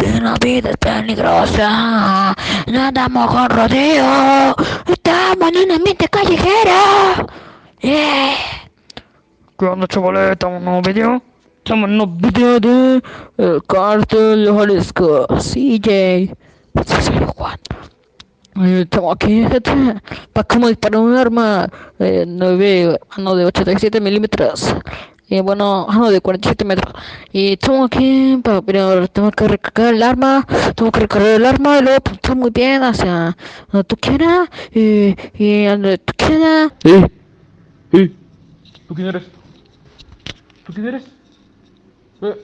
que la vida es peligrosa. No andamos con rodeo. Estamos en un ambiente callejero. Yeah. ¿Qué onda, chavales? ¿Estamos en un nuevo video? Estamos en un video de El Cártel de Jalisco. CJ. Juan. Eh, Estamos aquí, gente, para cómo disparar un arma eh, 9, no, de 87 milímetros. Y bueno, ah, no, de 47 metros. Y estamos aquí, para, pero tengo que recargar el arma, tengo que recargar el arma y luego apuntar muy bien hacia donde tú quieras y, y donde tú quieras. ¡Eh! ¡Eh! ¿Tú quién eres? ¿Tú quién eres? Eh,